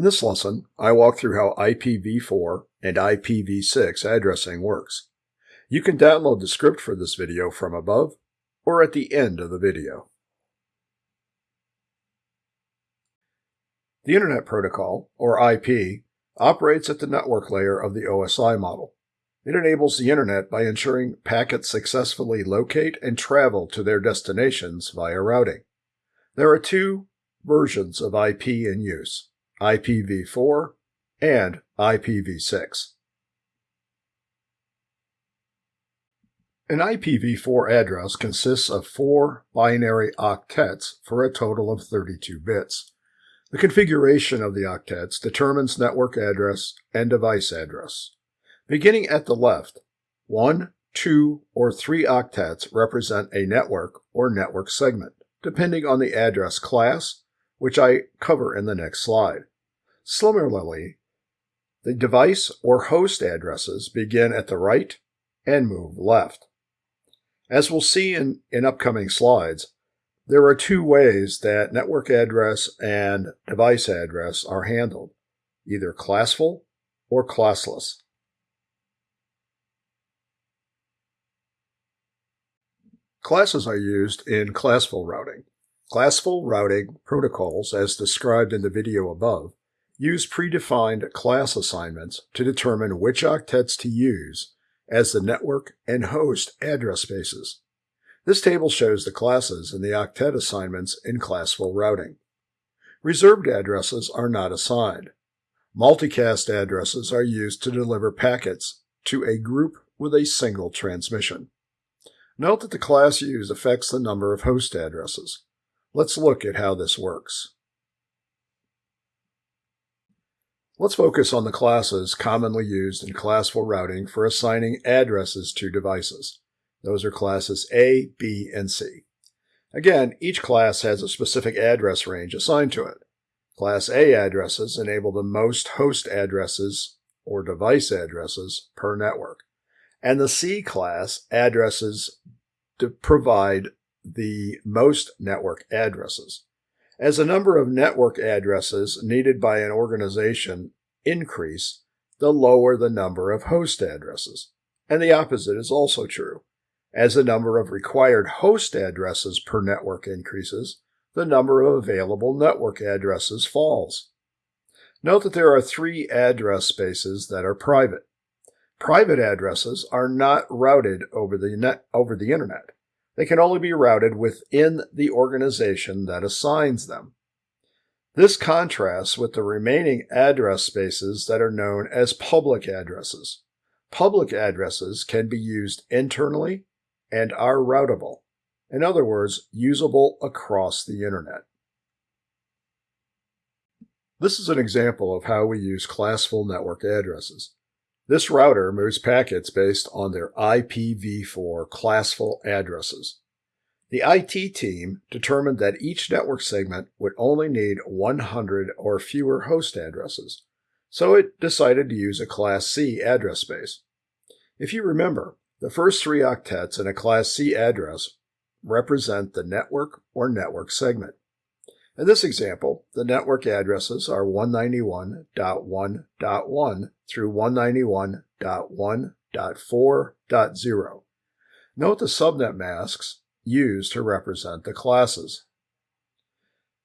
In this lesson, I walk through how IPv4 and IPv6 addressing works. You can download the script for this video from above or at the end of the video. The Internet Protocol, or IP, operates at the network layer of the OSI model. It enables the Internet by ensuring packets successfully locate and travel to their destinations via routing. There are two versions of IP in use, IPv4 and IPv6. An IPv4 address consists of four binary octets for a total of 32 bits. The configuration of the octets determines network address and device address. Beginning at the left, one, two, or three octets represent a network or network segment, depending on the address class, which I cover in the next slide. Similarly, the device or host addresses begin at the right and move left. As we'll see in, in upcoming slides, there are two ways that network address and device address are handled, either classful or classless. Classes are used in classful routing. Classful routing protocols, as described in the video above, use predefined class assignments to determine which octets to use as the network and host address spaces. This table shows the classes and the octet assignments in classful routing. Reserved addresses are not assigned. Multicast addresses are used to deliver packets to a group with a single transmission. Note that the class used affects the number of host addresses. Let's look at how this works. Let's focus on the classes commonly used in classful routing for assigning addresses to devices. Those are classes A, B, and C. Again, each class has a specific address range assigned to it. Class A addresses enable the most host addresses or device addresses per network and the C class addresses provide the most network addresses. As the number of network addresses needed by an organization increase, the lower the number of host addresses. And the opposite is also true. As the number of required host addresses per network increases, the number of available network addresses falls. Note that there are three address spaces that are private. Private addresses are not routed over the net over the internet. They can only be routed within the organization that assigns them. This contrasts with the remaining address spaces that are known as public addresses. Public addresses can be used internally and are routable. In other words, usable across the internet. This is an example of how we use classful network addresses. This router moves packets based on their IPv4 classful addresses. The IT team determined that each network segment would only need 100 or fewer host addresses, so it decided to use a Class C address space. If you remember, the first three octets in a Class C address represent the network or network segment. In this example, the network addresses are 191.1.1 through 191.1.4.0. Note the subnet masks used to represent the classes.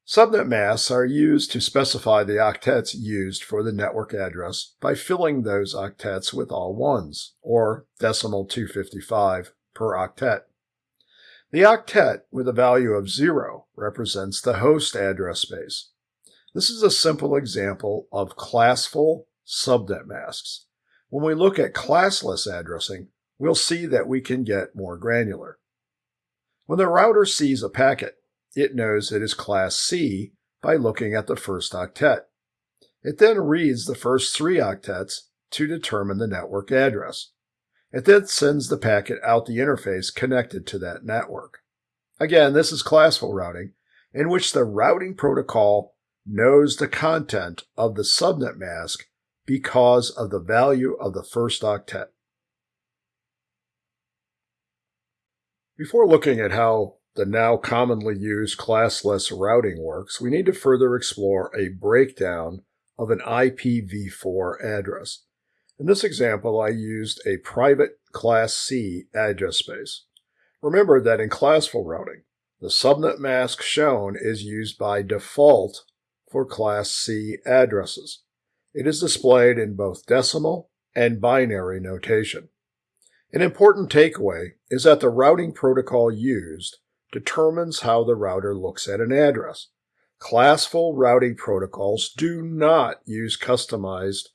Subnet masks are used to specify the octets used for the network address by filling those octets with all ones, or decimal 255 per octet. The octet with a value of 0 represents the host address space. This is a simple example of classful subnet masks. When we look at classless addressing, we'll see that we can get more granular. When the router sees a packet, it knows it is class C by looking at the first octet. It then reads the first three octets to determine the network address. It then sends the packet out the interface connected to that network. Again, this is classful routing, in which the routing protocol knows the content of the subnet mask because of the value of the first octet. Before looking at how the now commonly used classless routing works, we need to further explore a breakdown of an IPv4 address. In this example, I used a private Class C address space. Remember that in classful routing, the subnet mask shown is used by default for Class C addresses. It is displayed in both decimal and binary notation. An important takeaway is that the routing protocol used determines how the router looks at an address. Classful routing protocols do not use customized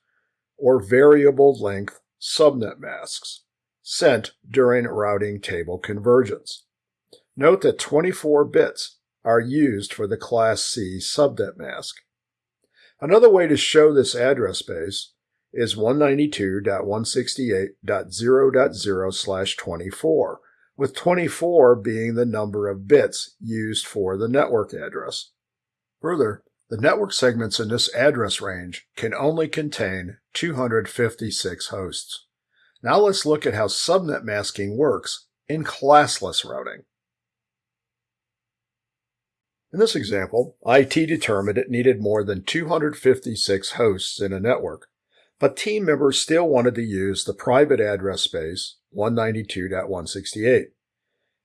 or variable length subnet masks sent during routing table convergence. Note that 24 bits are used for the Class C subnet mask. Another way to show this address space is 192.168.0.0 slash 24, with 24 being the number of bits used for the network address. Further, the network segments in this address range can only contain 256 hosts. Now let's look at how subnet masking works in classless routing. In this example, IT determined it needed more than 256 hosts in a network, but team members still wanted to use the private address space 192.168.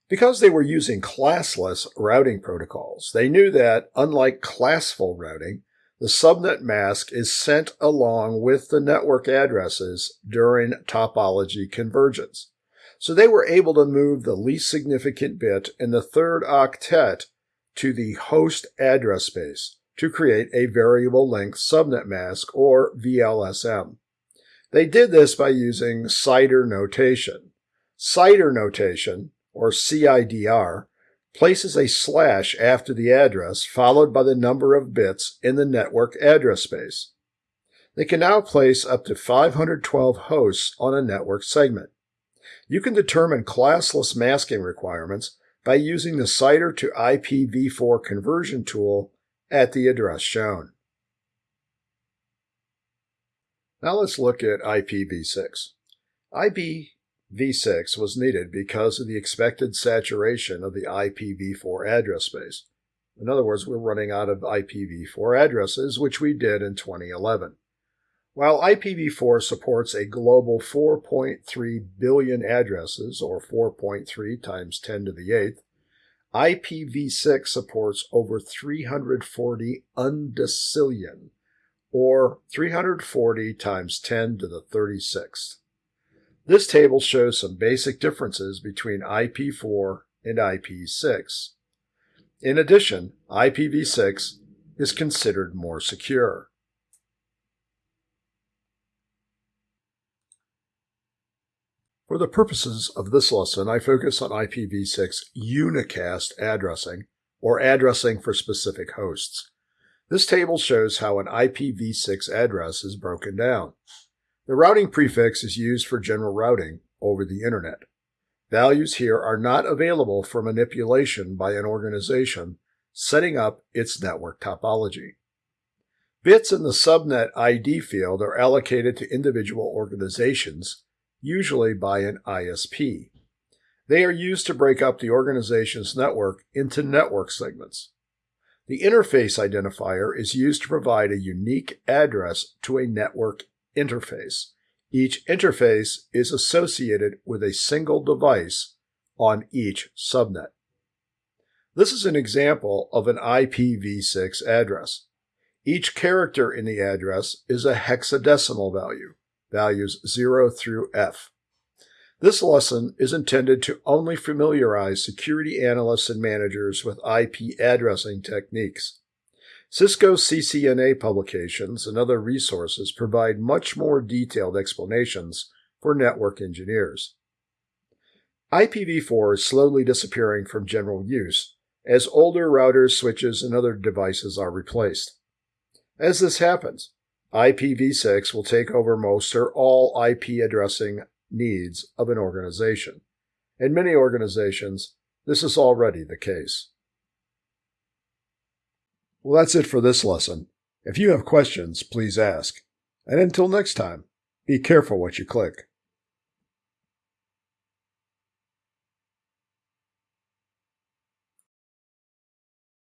Because they were using classless routing protocols, they knew that, unlike classful routing, the subnet mask is sent along with the network addresses during topology convergence. So they were able to move the least significant bit in the third octet to the host address space to create a variable length subnet mask or VLSM. They did this by using CIDR notation. CIDR notation, or CIDR, places a slash after the address followed by the number of bits in the network address space. They can now place up to 512 hosts on a network segment. You can determine classless masking requirements by using the CIDR to IPv4 conversion tool at the address shown. Now let's look at IPv6. IPv6 was needed because of the expected saturation of the IPv4 address space. In other words, we're running out of IPv4 addresses, which we did in 2011. While IPv4 supports a global 4.3 billion addresses, or 4.3 times 10 to the 8th, IPv6 supports over 340 undecillion, or 340 times 10 to the 36th. This table shows some basic differences between IP4 and IP6. In addition, IPv6 is considered more secure. For the purposes of this lesson, I focus on IPv6 unicast addressing, or addressing for specific hosts. This table shows how an IPv6 address is broken down. The routing prefix is used for general routing over the Internet. Values here are not available for manipulation by an organization setting up its network topology. Bits in the subnet ID field are allocated to individual organizations usually by an ISP. They are used to break up the organization's network into network segments. The interface identifier is used to provide a unique address to a network interface. Each interface is associated with a single device on each subnet. This is an example of an IPv6 address. Each character in the address is a hexadecimal value values 0 through F. This lesson is intended to only familiarize security analysts and managers with IP addressing techniques. Cisco CCNA publications and other resources provide much more detailed explanations for network engineers. IPv4 is slowly disappearing from general use as older routers, switches, and other devices are replaced. As this happens, IPv6 will take over most or all IP addressing needs of an organization. In many organizations, this is already the case. Well, that's it for this lesson. If you have questions, please ask. And until next time, be careful what you click.